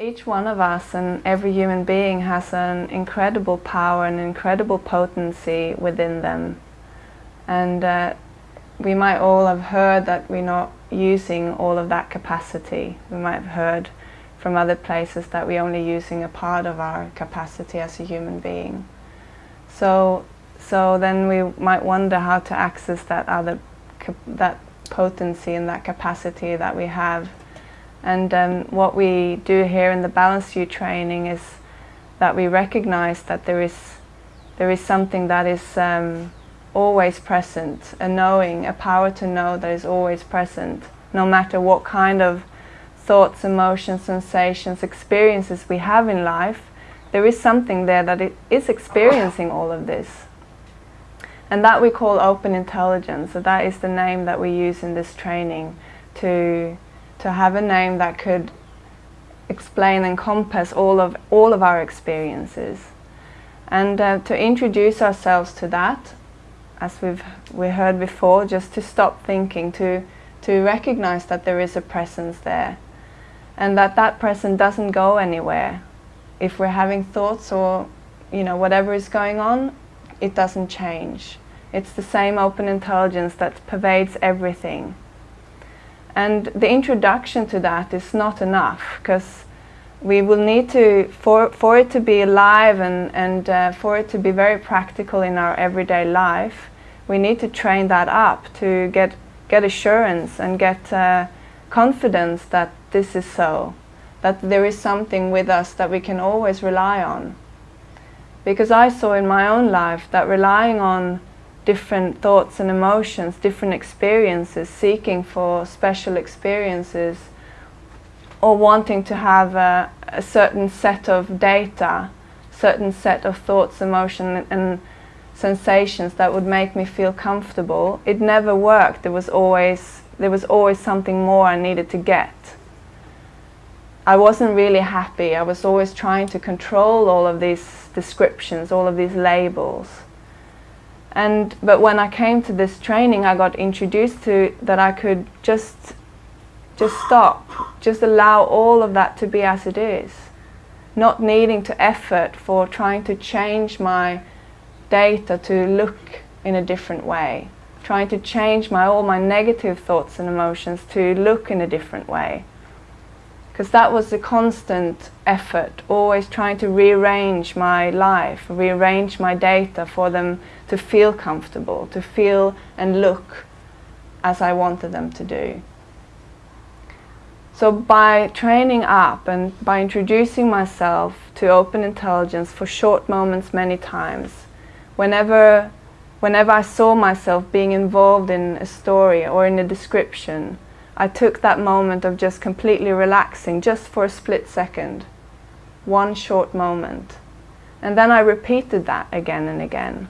Each one of us and every human being has an incredible power and incredible potency within them. And uh, we might all have heard that we're not using all of that capacity. We might have heard from other places that we're only using a part of our capacity as a human being. So, so then we might wonder how to access that other, that potency and that capacity that we have. And um, what we do here in the Balanced View training is that we recognize that there is, there is something that is um, always present, a knowing, a power to know that is always present, no matter what kind of thoughts, emotions, sensations, experiences we have in life, there is something there that is experiencing all of this. And that we call open intelligence. So that is the name that we use in this training to, to have a name that could explain and compass all of, all of our experiences. And uh, to introduce ourselves to that, as we've we heard before, just to stop thinking, to, to recognize that there is a presence there and that that presence doesn't go anywhere. If we're having thoughts or you know whatever is going on, it doesn't change. It's the same open intelligence that pervades everything. And the introduction to that is not enough because we will need to, for, for it to be alive and, and uh, for it to be very practical in our everyday life, we need to train that up to get, get assurance and get uh, confidence that this is so, that there is something with us that we can always rely on. Because I saw in my own life that relying on different thoughts and emotions, different experiences, seeking for special experiences, or wanting to have a, a certain set of data, certain set of thoughts, emotions and sensations that would make me feel comfortable, it never worked. There was always, there was always something more I needed to get. I wasn't really happy. I was always trying to control all of these descriptions, all of these labels. And, but when I came to this training, I got introduced to that I could just, just stop, just allow all of that to be as it is. Not needing to effort for trying to change my data to look in a different way. Trying to change my, all my negative thoughts and emotions to look in a different way because that was a constant effort, always trying to rearrange my life, rearrange my data for them to feel comfortable, to feel and look as I wanted them to do. So by training up and by introducing myself to open intelligence for short moments many times, whenever, whenever I saw myself being involved in a story or in a description, I took that moment of just completely relaxing just for a split second, one short moment. And then I repeated that again and again.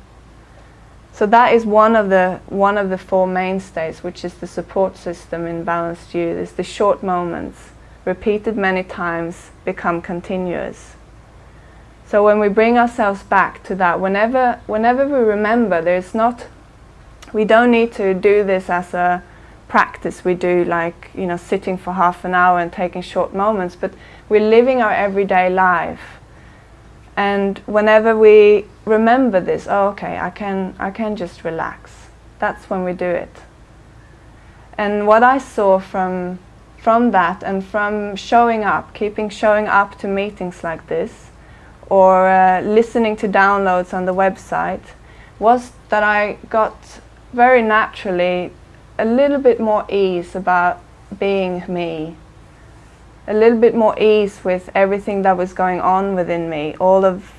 So that is one of the one of the four mainstays, which is the support system in Balanced View. Is the short moments, repeated many times, become continuous. So when we bring ourselves back to that, whenever whenever we remember, there's not, we don't need to do this as a practice. We do like you know sitting for half an hour and taking short moments but we're living our everyday life. And whenever we remember this oh okay I can I can just relax. That's when we do it. And what I saw from from that and from showing up keeping showing up to meetings like this or uh, listening to downloads on the website was that I got very naturally a little bit more ease about being me. A little bit more ease with everything that was going on within me. All of,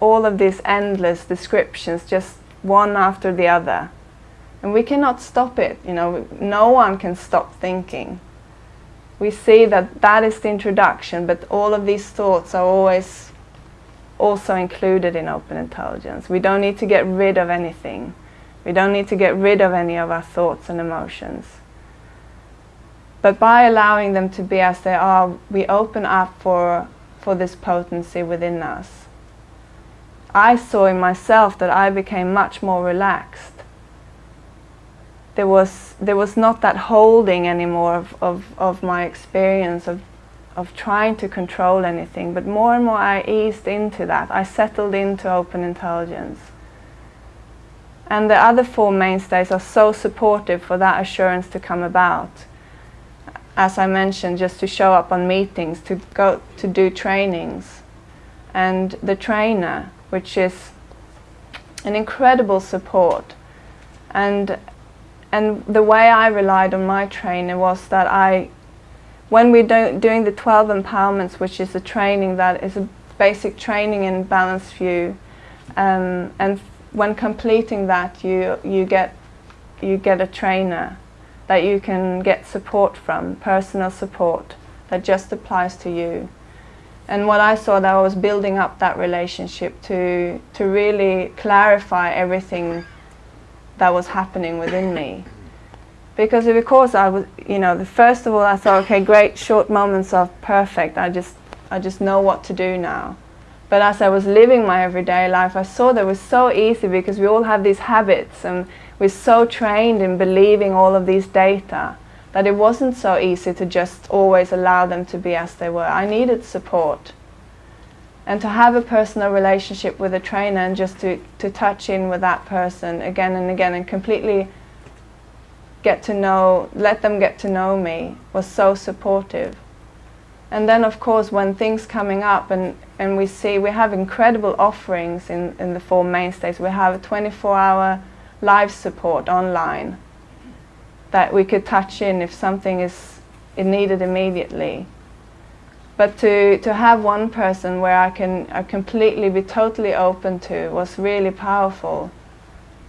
all of these endless descriptions, just one after the other. And we cannot stop it, you know, no one can stop thinking. We see that that is the introduction, but all of these thoughts are always also included in open intelligence. We don't need to get rid of anything. We don't need to get rid of any of our thoughts and emotions. But by allowing them to be as they are, we open up for, for this potency within us. I saw in myself that I became much more relaxed. There was, there was not that holding anymore of, of, of my experience, of, of trying to control anything, but more and more I eased into that. I settled into open intelligence. And the other four mainstays are so supportive for that assurance to come about. As I mentioned, just to show up on meetings, to go to do trainings. And the trainer, which is an incredible support. And, and the way I relied on my trainer was that I, when we're do, doing the 12 empowerments, which is a training that is a basic training in balanced view, um, and when completing that, you, you, get, you get a trainer that you can get support from, personal support that just applies to you. And what I saw that I was building up that relationship to, to really clarify everything that was happening within me. Because of course I was, you know, the first of all I thought, okay, great short moments of perfect, I just, I just know what to do now. But as I was living my everyday life, I saw that it was so easy because we all have these habits and we're so trained in believing all of these data that it wasn't so easy to just always allow them to be as they were. I needed support. And to have a personal relationship with a trainer and just to, to touch in with that person again and again and completely get to know, let them get to know me was so supportive. And then of course when things coming up and, and we see we have incredible offerings in, in the four mainstays. We have a 24 hour live support online that we could touch in if something is needed immediately. But to, to have one person where I can I completely be totally open to was really powerful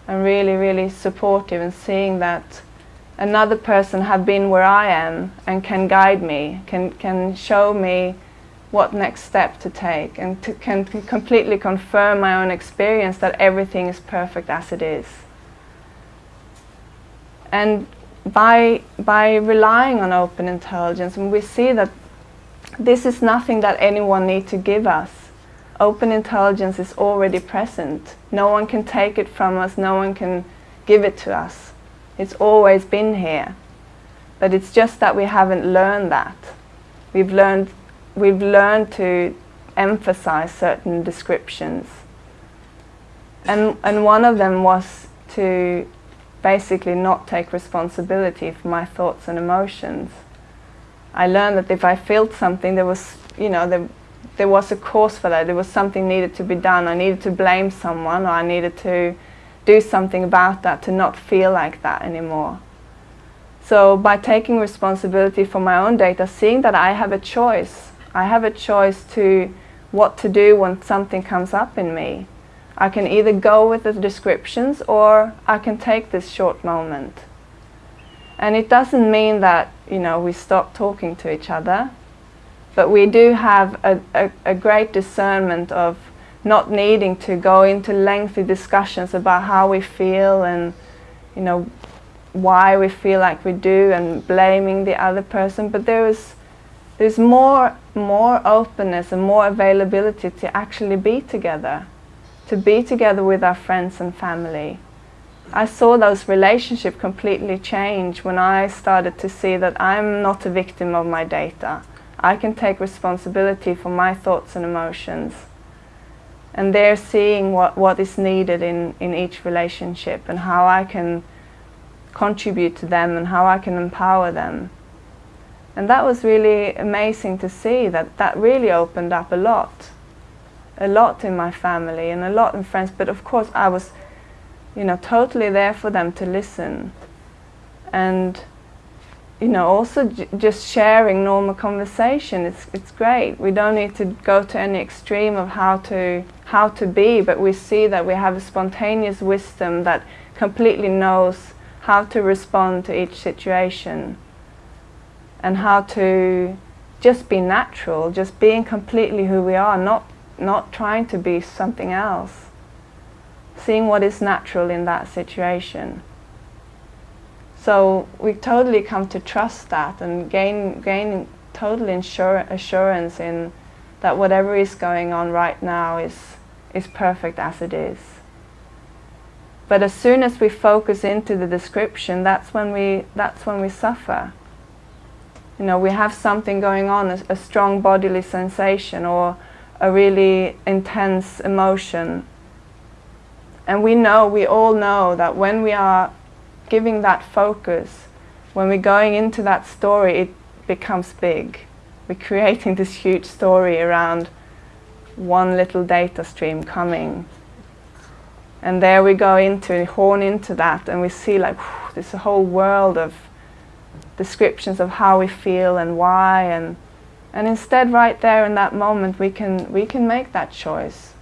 and really, really supportive and seeing that another person have been where I am and can guide me, can, can show me what next step to take and to, can completely confirm my own experience that everything is perfect as it is. And by, by relying on open intelligence, and we see that this is nothing that anyone needs to give us. Open intelligence is already present. No one can take it from us, no one can give it to us. It's always been here. But it's just that we haven't learned that. We've learned, we've learned to emphasize certain descriptions. And, and one of them was to basically not take responsibility for my thoughts and emotions. I learned that if I felt something, there was, you know, there, there was a cause for that. There was something needed to be done. I needed to blame someone or I needed to do something about that to not feel like that anymore. So by taking responsibility for my own data, seeing that I have a choice, I have a choice to what to do when something comes up in me. I can either go with the descriptions or I can take this short moment. And it doesn't mean that, you know, we stop talking to each other, but we do have a, a, a great discernment of not needing to go into lengthy discussions about how we feel and, you know, why we feel like we do and blaming the other person, but there is there's more more openness and more availability to actually be together to be together with our friends and family. I saw those relationships completely change when I started to see that I'm not a victim of my data. I can take responsibility for my thoughts and emotions. And they're seeing what, what is needed in, in each relationship and how I can contribute to them and how I can empower them. And that was really amazing to see that that really opened up a lot a lot in my family and a lot in friends, but of course I was, you know, totally there for them to listen. And, you know, also just sharing normal conversation, it's, it's great. We don't need to go to any extreme of how to, how to be, but we see that we have a spontaneous wisdom that completely knows how to respond to each situation and how to just be natural, just being completely who we are, not not trying to be something else. Seeing what is natural in that situation. So we totally come to trust that and gain, gain total assurance in that whatever is going on right now is, is perfect as it is. But as soon as we focus into the description, that's when we, that's when we suffer. You know, we have something going on, a, a strong bodily sensation or a really intense emotion. And we know, we all know that when we are giving that focus, when we're going into that story, it becomes big. We're creating this huge story around one little data stream coming. And there we go into, and horn into that, and we see like, whew, a whole world of descriptions of how we feel and why and and instead right there in that moment we can we can make that choice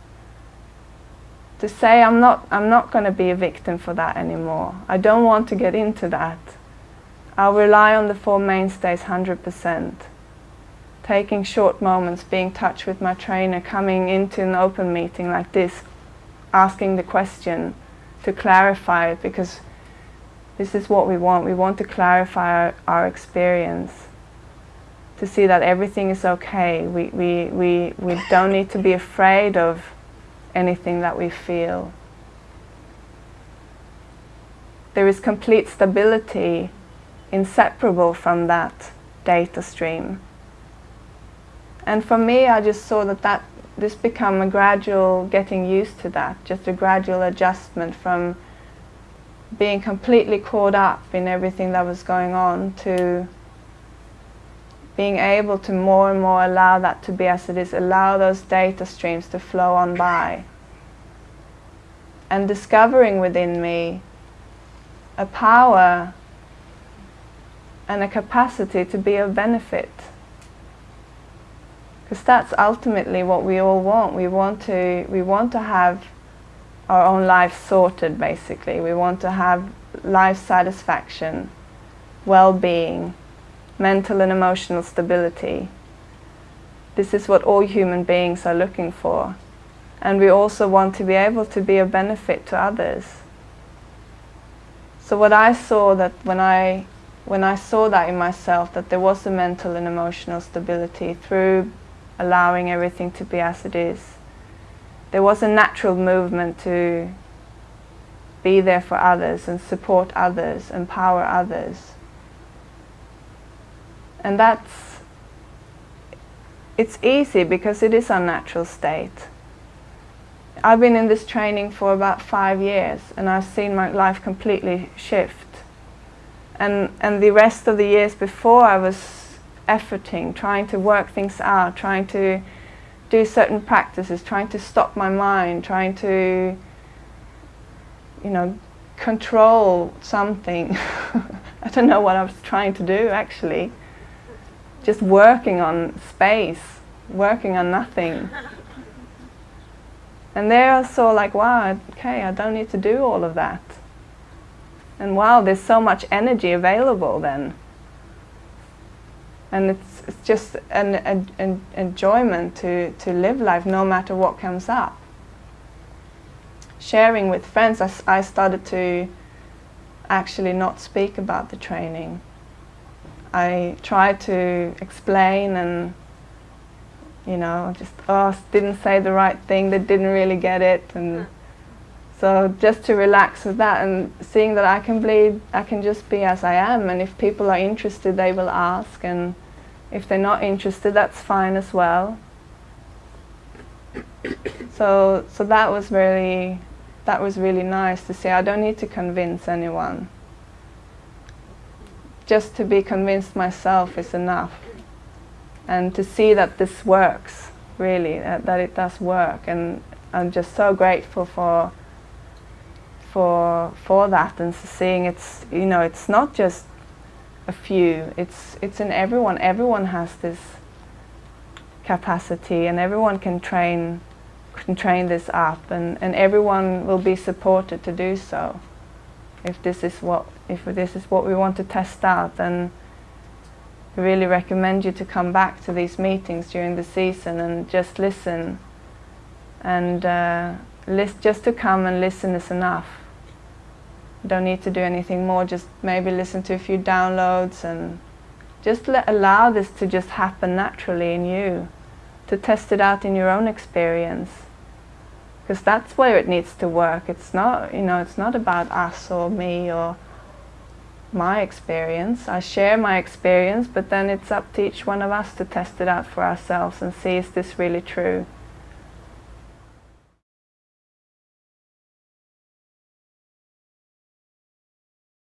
to say I'm not I'm not going to be a victim for that anymore I don't want to get into that I'll rely on the four mainstays 100% taking short moments being in touch with my trainer coming into an open meeting like this asking the question to clarify it because this is what we want. We want to clarify our, our experience, to see that everything is okay. We, we, we, we don't need to be afraid of anything that we feel. There is complete stability inseparable from that data stream. And for me, I just saw that, that this become a gradual getting used to that, just a gradual adjustment from being completely caught up in everything that was going on to being able to more and more allow that to be as it is, allow those data streams to flow on by. And discovering within me a power and a capacity to be of benefit. Because that's ultimately what we all want. We want to, we want to have our own life sorted basically. We want to have life satisfaction, well-being, mental and emotional stability. This is what all human beings are looking for. And we also want to be able to be a benefit to others. So what I saw that when I when I saw that in myself, that there was a mental and emotional stability through allowing everything to be as it is, there was a natural movement to be there for others and support others, empower others. And that's, it's easy because it is our natural state. I've been in this training for about five years and I've seen my life completely shift. And, and the rest of the years before I was efforting, trying to work things out, trying to do certain practices, trying to stop my mind, trying to, you know, control something. I don't know what I was trying to do actually. Just working on space, working on nothing. And there I saw like, wow, okay, I don't need to do all of that. And wow, there's so much energy available then and it's, it's just an, an, an, enjoyment to, to live life no matter what comes up. Sharing with friends, I, I started to actually not speak about the training. I tried to explain and you know, just oh, didn't say the right thing, they didn't really get it, and so just to relax with that and seeing that I can be, I can just be as I am, and if people are interested, they will ask, and if they're not interested, that's fine as well. so, so that was really, that was really nice to see. I don't need to convince anyone. Just to be convinced myself is enough. And to see that this works, really, that, that it does work. And I'm just so grateful for for for that and seeing it's you know it's not just a few. It's, it's in everyone. Everyone has this capacity and everyone can train, can train this up and, and everyone will be supported to do so. If this is what, if this is what we want to test out then I really recommend you to come back to these meetings during the season and just listen and uh, list, just to come and listen is enough don't need to do anything more, just maybe listen to a few downloads and just let, allow this to just happen naturally in you, to test it out in your own experience. Because that's where it needs to work. It's not, you know, it's not about us or me or my experience. I share my experience, but then it's up to each one of us to test it out for ourselves and see is this really true.